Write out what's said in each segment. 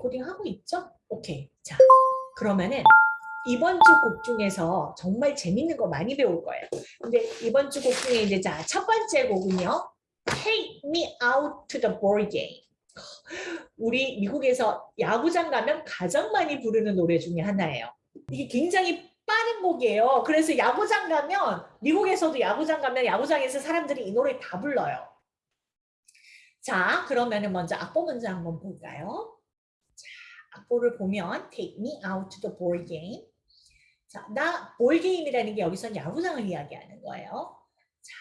레코딩 하고 있죠? 오케이. 자, 그러면은 이번 주 곡 중에서 정말 재밌는 거 많이 배울 거예요. 근데 이번 주 곡 중에 이제 자, 첫 번째 곡은요. Take me out to the ball game. 우리 미국에서 야구장 가면 가장 많이 부르는 노래 중에 하나예요. 이게 굉장히 빠른 곡이에요. 그래서 야구장 가면 미국에서도 야구장 가면 야구장에서 사람들이 이 노래 다 불러요. 자, 그러면 은 먼저 악보 먼저 한번 볼까요? 자, 악보를 보면 Take me out to the ball game. 자, 나 볼게임이라는 게 여기서 야구장을 이야기하는 거예요. 자,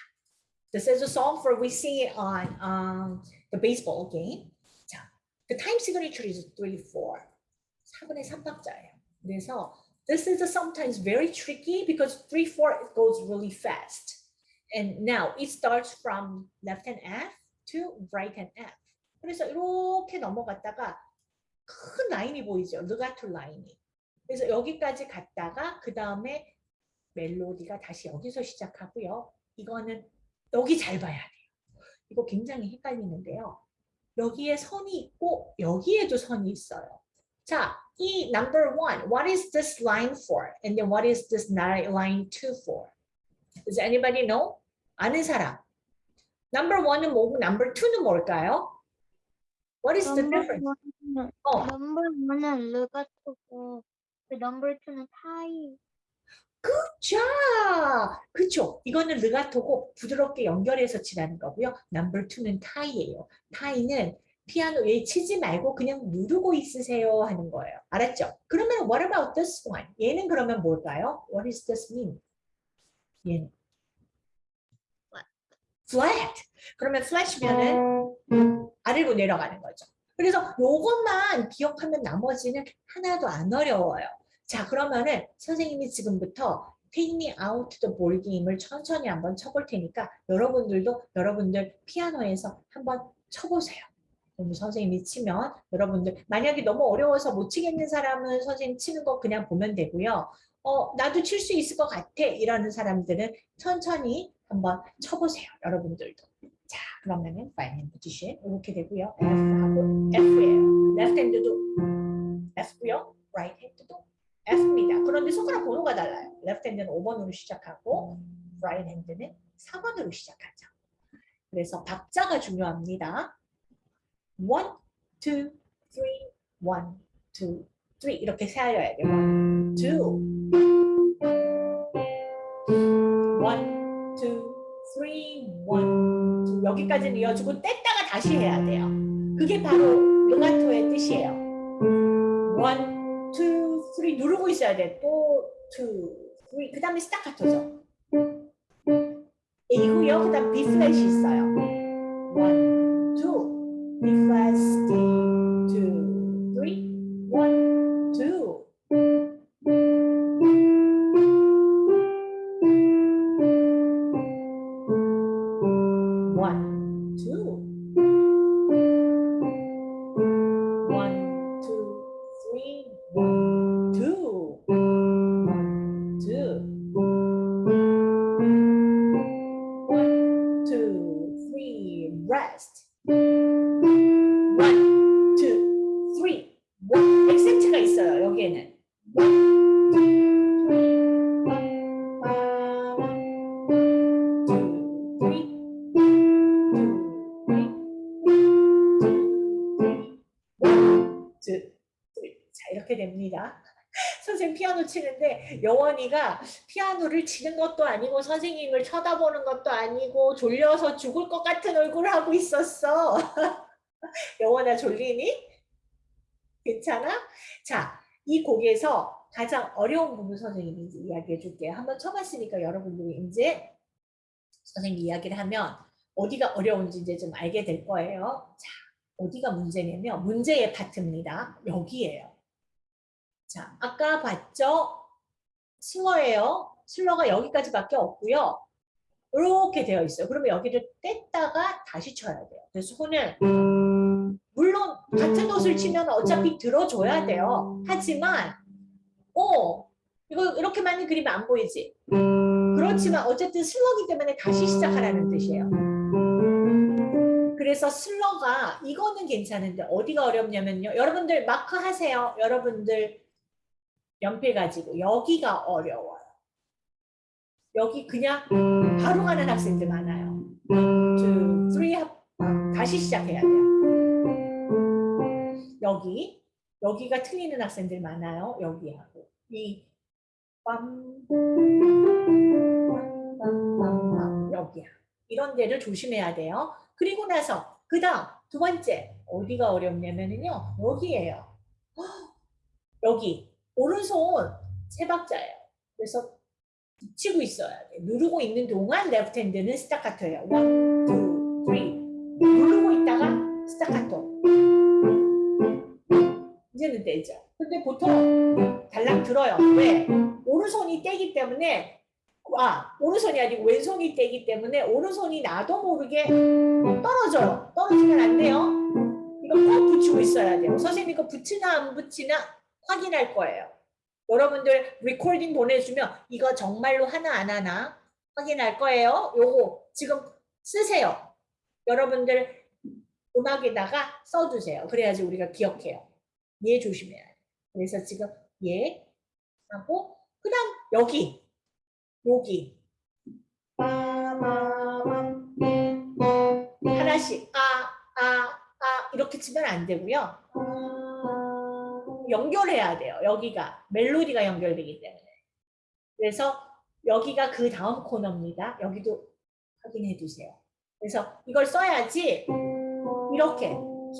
this is a song for we sing it on um, the baseball game. 자, the time signature is 3-4. 4분의 3박자예요. 그래서 this is sometimes very tricky because 3-4 it goes really fast. And now it starts from left hand F to right hand F. 그래서 이렇게 넘어갔다가 큰 라인이 보이죠. 르가토 라인이. 그래서 여기까지 갔다가 그 다음에 멜로디가 다시 여기서 시작하고요. 이거는 여기 잘 봐야 돼요. 이거 굉장히 헷갈리는데요. 여기에 선이 있고 여기에도 선이 있어요. 자, 이 number one, what is this line for? And then what is this line two for? Does anybody know? 아는 사람. Number one은 뭐고 number two는 뭘까요? What is the difference? One은 어, number one은 르가토고 그 number two는 타이. 자, 그쵸. 이거는 르가토고 부드럽게 연결해서 치라는 거고요. Number two는 타이예요. 타이는 피아노 에 치지 말고 그냥 누르고 있으세요 하는 거예요. 알았죠? 그러면 what about this one? 얘는 그러면 뭘까요? What does this mean? 얘는 flat. 그러면 flat이면은 아래로 내려가는 거죠. 그래서 요것만 기억하면 나머지는 하나도 안 어려워요. 자 그러면은 선생님이 지금부터 Take me out the ball game을 천천히 한번 쳐볼 테니까 여러분들도 여러분들 피아노에서 한번 쳐보세요. 그럼 선생님이 치면 여러분들 만약에 너무 어려워서 못 치겠는 사람은 선생님 치는 거 그냥 보면 되고요. 어 나도 칠 수 있을 것 같아 이라는 사람들은 천천히 한번 쳐보세요. 여러분들도. 자 그러면은 right hand position 이렇게 되고요. F하고 F예요. left hand도 F고요. right hand도 F입니다. 그런데 손가락 번호가 달라요. left hand는 5번으로 시작하고 right hand는 4번으로 시작하죠. 그래서 박자가 중요합니다. 1, 2, 3, 1, 2, 3 이렇게 세알려야 돼요. 1, 2, 1, 2, 3, 1, 2 여기까지는 이어주고 뗐다가 다시 해야 돼요. 그게 바로 르가토의 뜻이에요. 1, 2, 3 누르고 있어야 돼. 또 2, 3, 그 다음에 스타카토죠. A고요. 그 다음 B 플랫이 있어요. 1, 2, B 2, 3, One, two, 됩니다. 선생님 피아노 치는데 영원이가 피아노를 치는 것도 아니고 선생님을 쳐다보는 것도 아니고 졸려서 죽을 것 같은 얼굴을 하고 있었어. 영원아 졸리니? 괜찮아? 자, 이 곡에서 가장 어려운 부분 선생님이 이야기해 줄게요. 한번 쳐봤으니까 여러분들이 이제 선생님 이야기를 하면 어디가 어려운지 이제 좀 알게 될 거예요. 자, 어디가 문제냐면 문제의 파트입니다. 여기에요. 자, 아까 봤죠? 슬러예요. 슬러가 여기까지밖에 없고요. 이렇게 되어 있어요. 그러면 여기를 뗐다가 다시 쳐야 돼요. 그래서 손을 물론 같은 노을 치면 어차피 들어줘야 돼요. 하지만 어 이거 이렇게 많이 그리면 안 보이지? 그렇지만 어쨌든 슬러기 때문에 다시 시작하라는 뜻이에요. 그래서 슬러가 이거는 괜찮은데 어디가 어렵냐면요. 여러분들 마크 하세요. 여러분들 연필 가지고 여기가 어려워요. 여기 그냥 바로 가는 학생들 많아요. two, three, 합- 아, 다시 시작해야 돼요. 여기 여기가 틀리는 학생들 많아요. 여기하고 이 빰, 여기야. 이런 데를 조심해야 돼요. 그리고 나서 그 다음 두 번째 어디가 어렵냐면요 여기에요. 헉, 여기 오른손 세 박자예요. 그래서 붙이고 있어야 돼. 누르고 있는 동안 left hand는 스타카토예요. one, two, three. 누르고 있다가 스타카토. 이제는 되죠. 근데 보통 달랑 들어요. 왜? 오른손이 떼기 때문에 아 오른손이 아니고 왼손이 떼기 때문에 오른손이 나도 모르게 떨어져요. 떨어지면 안 돼요. 이거 꼭 붙이고 있어야 돼요. 선생님 이거 붙이나 안 붙이나 확인할 거예요. 여러분들 recording 보내주면 이거 정말로 하나 안 하나 확인할 거예요. 요거 지금 쓰세요. 여러분들 음악에다가 써주세요. 그래야지 우리가 기억해요. 얘 조심해야 돼. 그래서 지금 얘 하고 그 다음 여기 여기. 하나씩 아 아, 아 이렇게 치면 안 되고요. 아, 연결해야 돼요. 여기가 멜로디가 연결되기 때문에. 그래서 여기가 그 다음 코너입니다. 여기도 확인해 두세요. 그래서 이걸 써야지 이렇게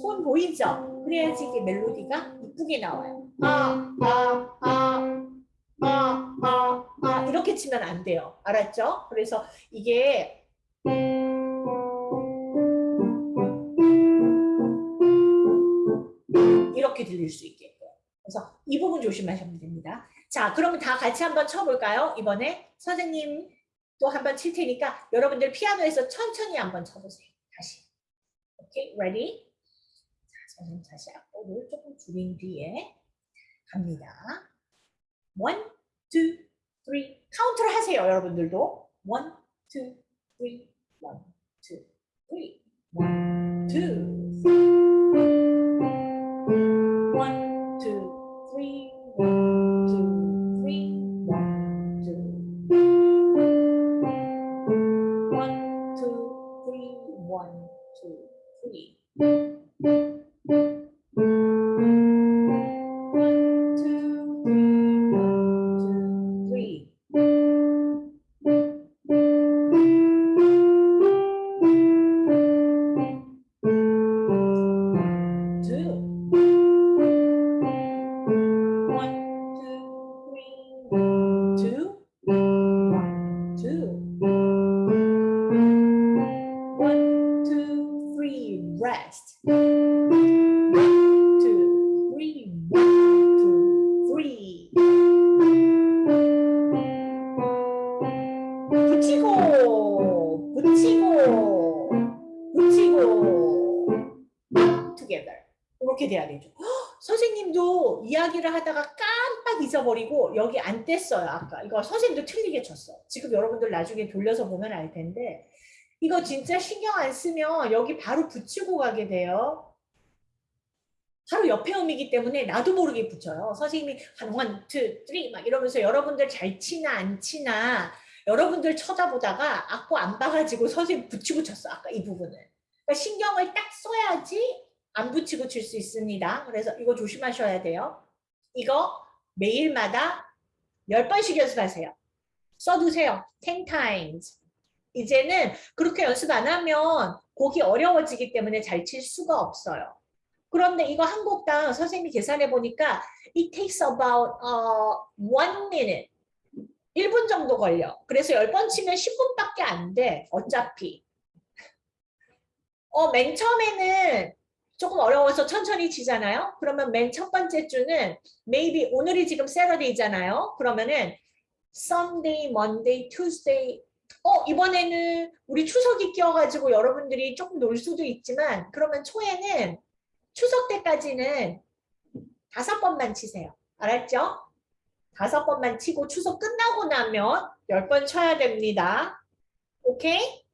손 보이죠? 그래야지 이게 멜로디가 이쁘게 나와요. 아, 아, 아, 아, 아, 아 이렇게 치면 안 돼요. 알았죠? 그래서 이게 이렇게 들릴 수 있게끔. 그래서 이 부분 조심하시면 됩니다. 자, 그러면 다 같이 한번 쳐볼까요? 이번에 선생님 또 한번 칠 테니까 여러분들 피아노에서 천천히 한번 쳐보세요. 다시. 오케이, ready? 자, 선생님 다시 악보를 조금 줄인 뒤에 갑니다. one, two, three. 카운트를 하세요, 여러분들도. one, two, three, one, two, three, one, two. One, 돼야 되죠. 헉, 선생님도 이야기를 하다가 깜빡 잊어버리고 여기 안 뗐어요. 아까 이거 선생님도 틀리게 쳤어. 지금 여러분들 나중에 돌려서 보면 알 텐데 이거 진짜 신경 안 쓰면 여기 바로 붙이고 가게 돼요. 바로 옆에 음이기 때문에 나도 모르게 붙여요. 선생님이 한 one, two, three 막 이러면서 여러분들 잘 치나 안 치나 여러분들 쳐다보다가 악보 안 봐가지고 선생님 붙이고 쳤어. 아까 이 부분을. 그러니까 신경을 딱 써야지 안 붙이고 칠 수 있습니다. 그래서 이거 조심하셔야 돼요. 이거 매일마다 10번씩 연습하세요. 써두세요. 10 times. 이제는 그렇게 연습 안 하면 곡이 어려워지기 때문에 잘 칠 수가 없어요. 그런데 이거 한 곡당 선생님이 계산해 보니까 it takes about uh, one minute. 1분 정도 걸려. 그래서 10번 치면 10분밖에 안 돼. 어차피. 어, 맨 처음에는 조금 어려워서 천천히 치잖아요. 그러면 맨 첫 번째 주는 maybe 오늘이 지금 Saturday잖아요. 그러면은 Sunday, Monday, Tuesday. 어 이번에는 우리 추석이 끼어가지고 여러분들이 조금 놀 수도 있지만 그러면 초에는 추석 때까지는 다섯 번만 치세요. 알았죠? 다섯 번만 치고 추석 끝나고 나면 열 번 쳐야 됩니다. 오케이?